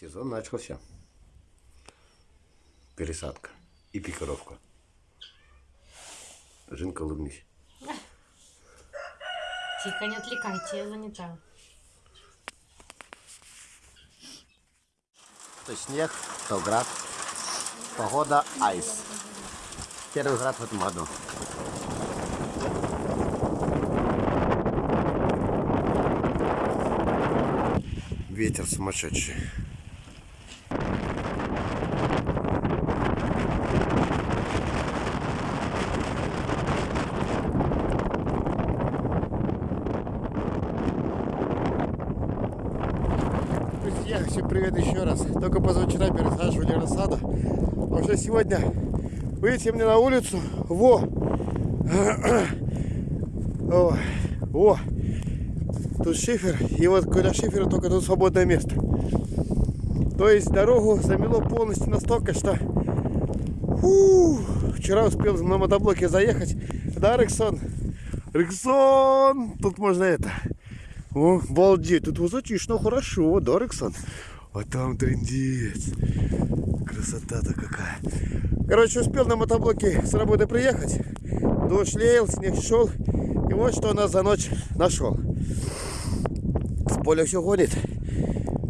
Сезон начался. Пересадка и пикировка. Жинка, улыбнись. Тихо, не отвлекайте, я занята. То снег, то град. Погода айс. Первый град в этом году. Ветер сумасшедший. Привет еще раз. Только позавчера пересаживали рассаду. А уже сегодня выйти мне на улицу. Во! О, о! Тут шифер. И вот когда шифера только тут свободное место. То есть дорогу замело полностью настолько, что фу, вчера успел на мотоблоке заехать. Да, Рексон? Рексон! Тут можно это. О, балдеть, тут высотично хорошо, да, Рексон? А там трендец. Красота-то какая. Короче, успел на мотоблоке с работы приехать. Дождь леял, снег шел. И вот что у нас за ночь нашел. С поля все гонит.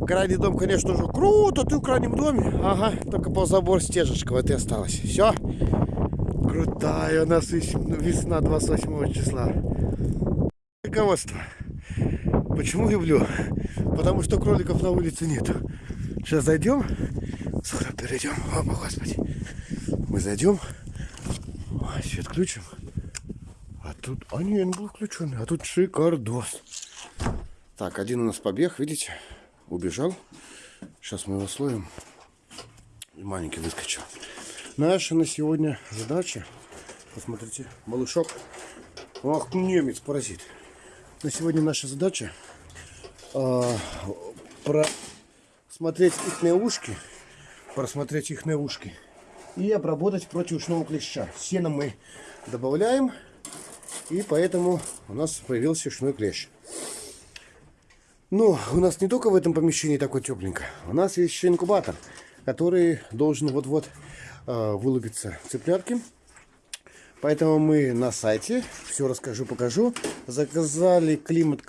Крайний дом, конечно, уже круто, ты в крайнем доме. Ага, только ползабор стежечка вот и осталось. Все. Крутая у нас весна 28 числа. Руководство. Почему люблю? Потому что кроликов на улице нету. Сейчас зайдем. Скоро перейдем. О, господи. Мы зайдем. Свет включим. А тут... А не, он был включен. А тут шикардос. Так, один у нас побег, видите? Убежал. Сейчас мы его словим. И маленький выскочил. Наша на сегодня задача. Посмотрите, малышок. Ах, немец, паразит. На сегодня наша задача э, просмотреть их ушки, просмотреть их ушки и обработать против ушного клеща. Сено мы добавляем, и поэтому у нас появился ушной клещ. Но у нас не только в этом помещении такой тепленько. У нас есть еще инкубатор, который должен вот-вот э, вылупиться цыплятки. Поэтому мы на сайте, все расскажу, покажу, заказали климат,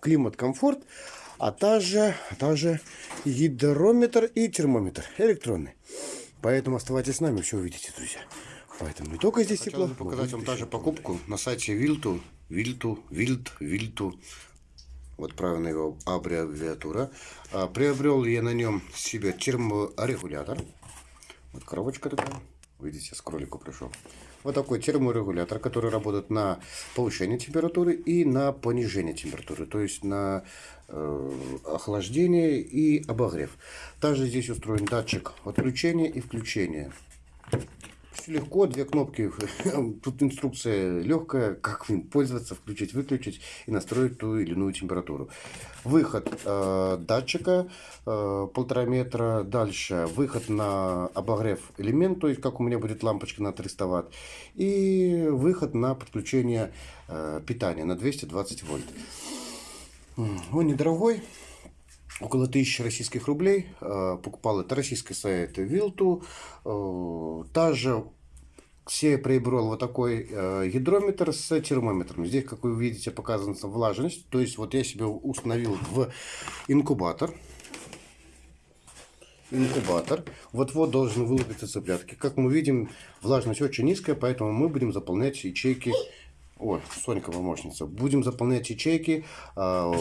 климат комфорт, а также, а также гидрометр и термометр электронный. Поэтому оставайтесь с нами, все увидите, друзья. Поэтому не только здесь тепло. Хотел показать вам также покупку на сайте Вилту, Вилту, Вилт, Вилту. Вот правильная его аббревиатура. А, приобрел я на нем себе терморегулятор. Вот коробочка такая. Видите, с кролику пришел. Вот такой терморегулятор, который работает на повышение температуры и на понижение температуры, то есть на э, охлаждение и обогрев. Также здесь устроен датчик отключения и включения. Все легко, две кнопки. Тут инструкция легкая, как им пользоваться, включить, выключить и настроить ту или иную температуру. Выход э, датчика э, полтора метра. Дальше выход на обогрев элемент, то есть как у меня будет лампочка на 300 ватт. И выход на подключение э, питания на 220 вольт. Он недорогой около 1000 российских рублей. Э, покупал это российский сайт Вилту. Э, та же все приобрел вот такой э, гидрометр с термометром. Здесь, как вы видите, показана влажность. То есть, вот я себе установил в инкубатор. Инкубатор. Вот-вот должен вылупиться цыплятки. Как мы видим, влажность очень низкая, поэтому мы будем заполнять ячейки о, Сонька помощница. Будем заполнять ячейки э,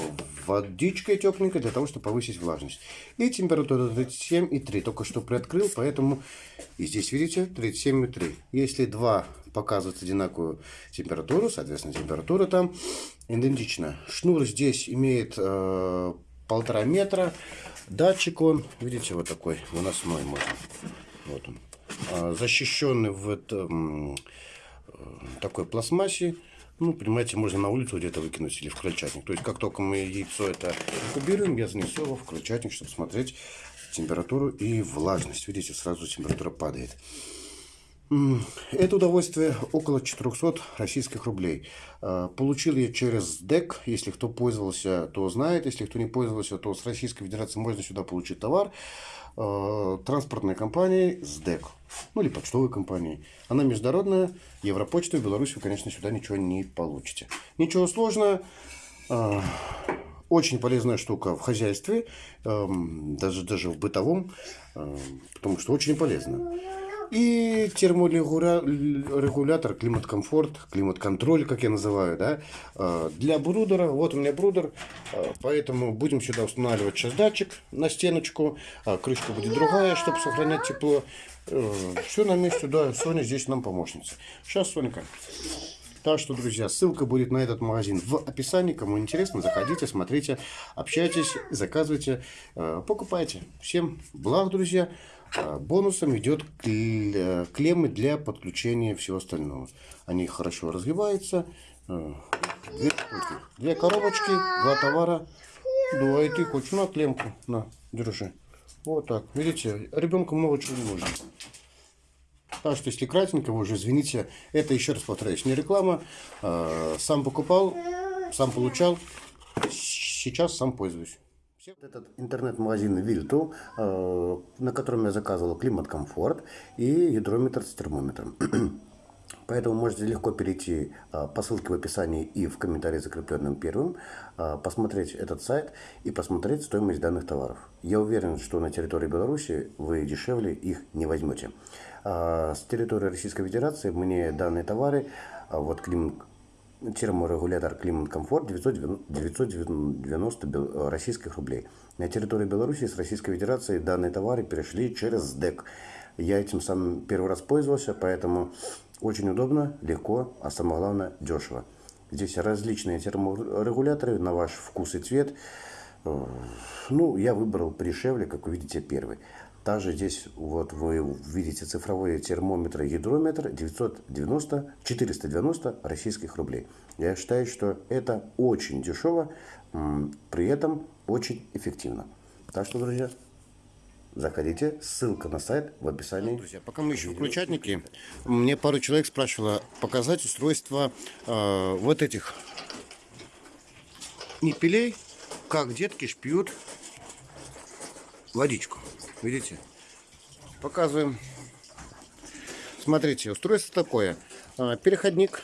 водичкой тепленькой для того, чтобы повысить влажность. И температура 37,3. Только что приоткрыл, поэтому и здесь видите 37,3. Если два показывают одинаковую температуру, соответственно температура там идентична. Шнур здесь имеет э, полтора метра. Датчик он, видите, вот такой выносной можно. Вот он. Э, защищенный в этом такой пластмассе. Ну, понимаете, можно на улицу где-то выкинуть или в крольчатник. То есть, как только мы яйцо это инкубируем, я занесу его в крольчатник, чтобы смотреть температуру и влажность. Видите, сразу температура падает. Это удовольствие около 400 российских рублей. Э, Получил я через ДЭК. Если кто пользовался, то знает. Если кто не пользовался, то с Российской Федерации можно сюда получить товар. Э, Транспортной компании СДЭК. Ну или почтовой компании. Она международная. Европочта в Беларуси вы, конечно, сюда ничего не получите. Ничего сложного. Э, Очень полезная штука в хозяйстве, даже, даже в бытовом, потому что очень полезно. И терморегулятор, климат-комфорт, климат-контроль, как я называю, да, э, для брудера. Вот у меня брудер, э, поэтому будем сюда устанавливать сейчас датчик на стеночку. А Крышка будет другая, чтобы сохранять тепло. Все на месте, да, Соня здесь нам помощница. Сейчас, Сонька. Так что, друзья, ссылка будет на этот магазин в описании. Кому интересно, заходите, смотрите, общайтесь, заказывайте, э, покупайте. Всем благ, друзья. Э, Бонусом идет э, клеммы для подключения всего остального. Они хорошо развиваются. Э, Две, две коробочки, два товара. Да, и ты хочешь на клемку? На, держи. Вот так. Видите, ребенку много чего не нужно. Так что, если кратенько, вы уже извините, это, еще раз повторяюсь, не реклама. Э, Сам покупал, сам получал, сейчас сам пользуюсь. Этот интернет-магазин Вильту, э, на котором я заказывал климат-комфорт и гидрометр с термометром. Поэтому можете легко перейти а, по ссылке в описании и в комментарии, закрепленным первым, а, посмотреть этот сайт и посмотреть стоимость данных товаров. Я уверен, что на территории Беларуси вы дешевле их не возьмете. С территории Российской Федерации мне данные товары, вот климат, терморегулятор климат-комфорт 990 бел- российских рублей. На территории Беларуси с Российской Федерации данные товары перешли через ДЭК. Я этим сам первый раз пользовался, поэтому очень удобно, легко, а самое главное дешево. Здесь различные терморегуляторы на ваш вкус и цвет. Э, Ну, я выбрал подешевле, как вы видите, первый. Также здесь вот вы видите цифровые термометры гидрометр 990, 490 российских рублей. Я считаю, что это очень дешево, при этом очень эффективно. Так что, друзья, заходите, ссылка на сайт в описании. Друзья, пока мы ищем включатники, мне пару человек спрашивало показать устройство э, вот этих непилей, как детки шпьют водичку. Видите? Показываем. Смотрите, устройство такое. А, Переходник.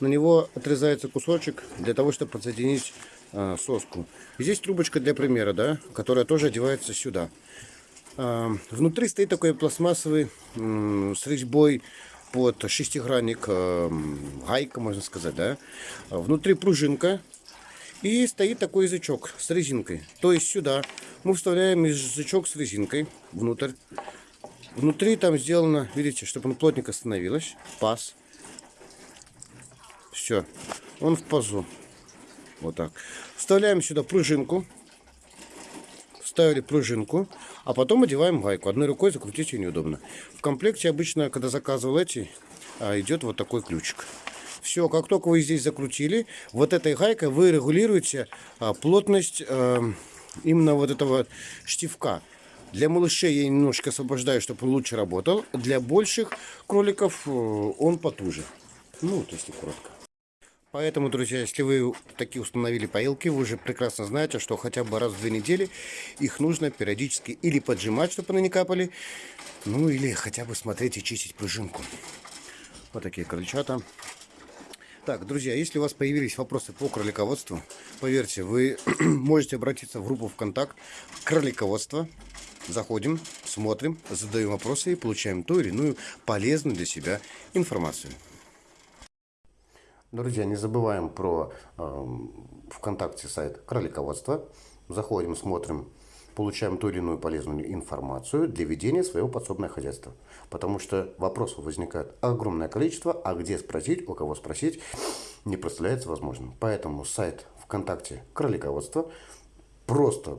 На него отрезается кусочек для того, чтобы подсоединить а, соску. Здесь трубочка для примера, да, которая тоже одевается сюда. А, Внутри стоит такой пластмассовый с резьбой под шестигранник, гайка, можно сказать, да. Внутри пружинка, и стоит такой язычок с резинкой. То есть сюда мы вставляем язычок с резинкой внутрь. Внутри там сделано, видите, чтобы он плотненько становилось. Паз. Все. Он в пазу. Вот так. Вставляем сюда пружинку. Вставили пружинку. А потом одеваем гайку. Одной рукой закрутить ее неудобно. В комплекте обычно, когда заказывал эти, а, идет вот такой ключик. Все, как только вы здесь закрутили, вот этой гайкой вы регулируете а, плотность э, именно вот этого штифка. Для малышей я немножко освобождаю, чтобы он лучше работал. Для больших кроликов э, он потуже. Ну, вот если коротко. Поэтому, друзья, если вы такие установили поилки, вы уже прекрасно знаете, что хотя бы раз в две недели их нужно периодически или поджимать, чтобы они не капали, ну или хотя бы смотреть и чистить пружинку. Вот такие крольчата. Так, друзья, если у вас появились вопросы по кролиководству, поверьте, вы можете обратиться в группу ВКонтакт «Кролиководство». Заходим, смотрим, задаем вопросы и получаем ту или иную полезную для себя информацию. Друзья, не забываем про э, ВКонтакте сайт Кролиководство. Заходим, смотрим, получаем ту или иную полезную информацию для ведения своего подсобного хозяйства. Потому что вопросов возникает огромное количество, а где спросить, у кого спросить, не представляется возможным. Поэтому сайт ВКонтакте Кролиководство. Просто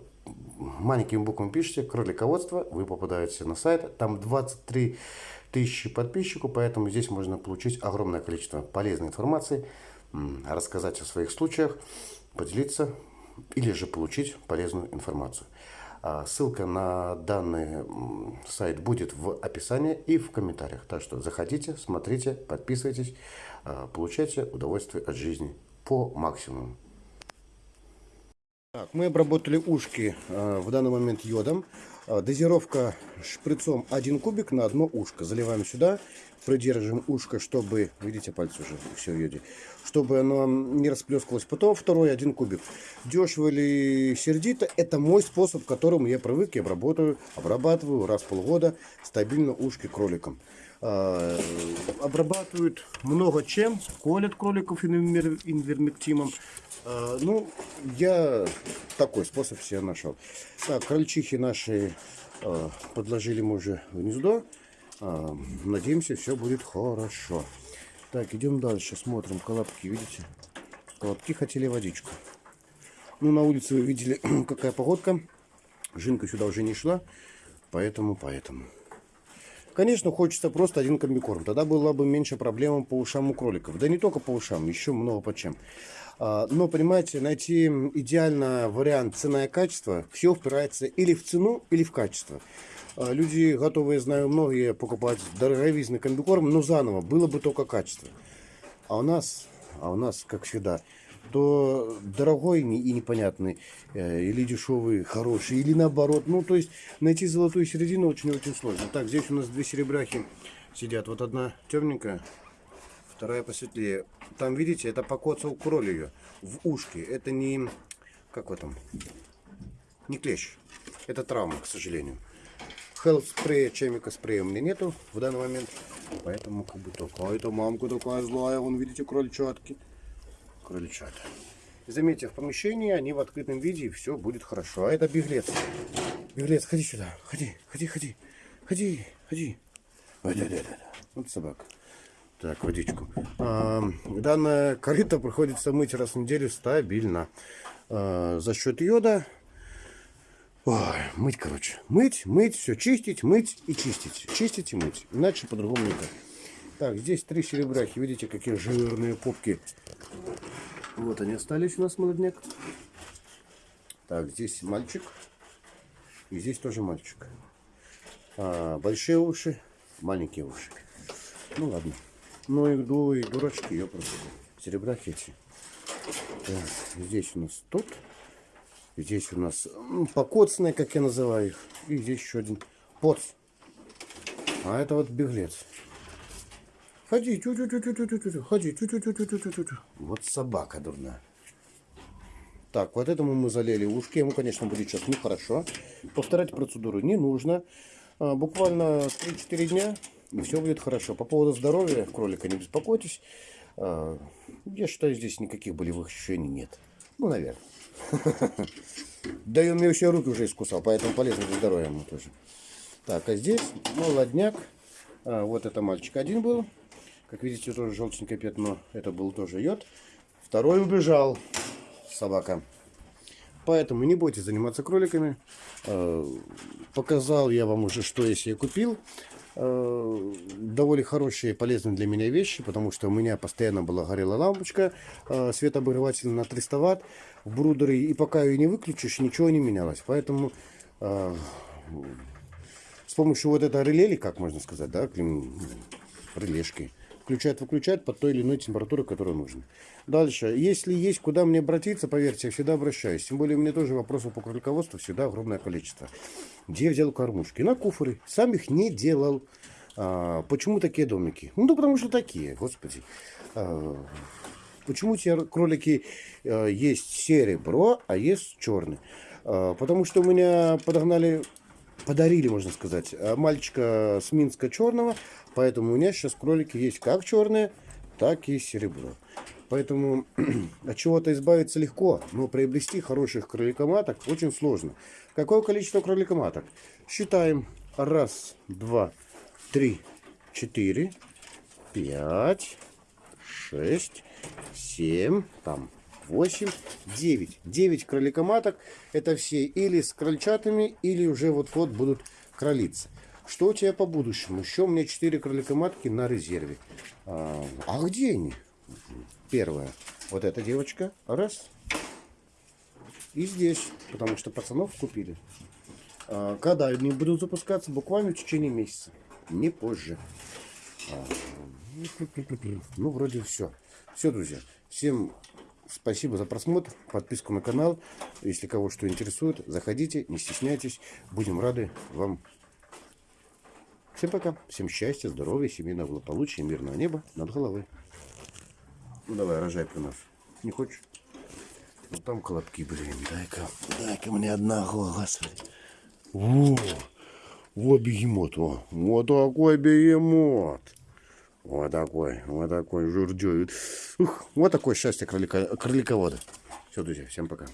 маленькими буквами пишите кролиководство, вы попадаете на сайт. Там 23 тысячи подписчиков, поэтому здесь можно получить огромное количество полезной информации, рассказать о своих случаях, поделиться или же получить полезную информацию. А ссылка на данный сайт будет в описании и в комментариях. Так что заходите, смотрите, подписывайтесь, а, получайте удовольствие от жизни по максимуму. Так, мы обработали ушки э, в данный момент йодом. Э, дозировка шприцом 1 кубик на одно ушко. Заливаем сюда, придерживаем ушко, чтобы, видите, пальцы уже все в йоде, чтобы оно не расплескалось. Потом второй 1 кубик. Дешево или сердито, это мой способ, к которому я привык и обработаю, обрабатываю раз в полгода стабильно ушки кроликам. Э, обрабатывают много чем, колят кроликов инвер- инвермектимом. Э, Ну, я такой способ себе нашел. Так, крольчихи наши э, подложили мы уже в гнездо. Э, Надеемся, все будет хорошо. Так, идем дальше, смотрим колобки, видите? Колобки хотели водичку. Ну, на улице вы видели, какая погодка. Жинка сюда уже не шла, поэтому, поэтому. Конечно, хочется просто один комбикорм. Тогда было бы меньше проблем по ушам у кроликов. Да не только по ушам, еще много по чем. А, Но, понимаете, найти идеально вариант цена и качество, все упирается или в цену, или в качество. А, Люди готовы, я знаю, многие покупать дороговизный комбикорм, но заново, было бы только качество. А у нас, а у нас, как всегда, то дорогой и непонятный, э, или дешевый, хороший, или наоборот. Ну, то есть найти золотую середину очень-очень сложно. Так, здесь у нас две серебряхи сидят. Вот одна темненькая, вторая посветлее. Там, видите, это покоцал ее в ушке. Это не, как в этом, не клещ. Это травма, к сожалению. Health спрея, чемика спрея у меня нету в данный момент. Поэтому как бы такая-то мамка такая злая. Вон, видите, крольчатки. Крольчата. И заметьте, в помещении они в открытом виде, и все будет хорошо. А это беглец. Беглец, ходи сюда. Ходи, ходи, ходи. Ходи, ходи. Ой, да, да, да. Вот собака. Так, водичку. А, данная корыто приходится мыть раз в неделю стабильно. А, за счет йода Ой, мыть, короче. Мыть, мыть, все чистить, мыть и чистить. Чистить и мыть. Иначе по-другому никак. Так, здесь три серебряхи. Видите, какие жирные попки. Вот они остались у нас, молодняк. Так, здесь мальчик. И здесь тоже мальчик. А, большие уши, маленькие уши. Ну ладно. Ну и, ду, и дурачки, я просто. Серебряхи эти. Здесь у нас тут. Здесь у нас покоцанные, как я называю их. И здесь еще один поц. А это вот беглец. Ходи, тю тю тю тю тю тю тю ходи, тю тю тю тю тю тю тю тю Вот собака дурная. Так, вот этому мы залили ушки. Ему, конечно, будет сейчас нехорошо. Повторять процедуру не нужно. А, буквально 3-4 дня, и все будет хорошо. По поводу здоровья кролика не беспокойтесь. А, я считаю, здесь никаких болевых ощущений нет. Ну, наверное. Да и он мне еще руки уже искусал, поэтому полезно для здоровья ему тоже. Так, а здесь молодняк. А, вот это мальчик один был. Как видите, тоже желтенькое пятно. Это был тоже йод. Второй убежал. Собака. Поэтому не бойтесь заниматься кроликами. Э, Показал я вам уже, что если я купил. Э, Довольно хорошие и полезные для меня вещи, потому что у меня постоянно была горела лампочка э, светообогреватель на 300 ватт в брудере. И пока ее не выключишь, ничего не менялось. Поэтому с помощью вот этого реле, или как можно сказать, да, клим- релешки, включает, выключает под той или иной температурой, которая нужна. Дальше, если есть куда мне обратиться, поверьте, я всегда обращаюсь. Тем более, у меня тоже вопросов по кролиководству всегда огромное количество. Где я взял кормушки? На куфоры. Сам их не делал. А, почему такие домики? Ну, да потому что такие, господи. А, Почему те кролики э, есть серебро, а есть черный? Э, потому что у меня подогнали, подарили, можно сказать, э, мальчика с Минска черного, поэтому у меня сейчас кролики есть как черные, так и серебро. Поэтому от чего-то избавиться легко, но приобрести хороших кроликоматок очень сложно. Какое количество кроликоматок? Считаем. Раз, два, три, четыре, пять, шесть, семь, там, восемь, девять. Девять кроликоматок. Это все или с крольчатами, или уже вот-вот будут кролиться. Что у тебя по будущему? Еще у меня четыре кроликоматки на резерве. А, а где они? Первая. Вот эта девочка. Раз. И здесь. Потому что пацанов купили. А, Когда они будут запускаться? Буквально в течение месяца. Не позже. А, Ну, вроде все. Все, друзья. Всем спасибо за просмотр, подписку на канал. Если кого что интересует, заходите, не стесняйтесь. Будем рады вам. Всем пока. Всем счастья, здоровья, семейного благополучия, мирного неба над головой. Ну давай, рожай при нас. Не хочешь? Ну там колобки, блин. Дай-ка, дай-ка мне одного, господи. Во, вот бегемот, во. Вот такой бегемот. Вот такой, вот такой журдёй. Ух, вот такое счастье кролика, кроликовода. Все, друзья, всем пока.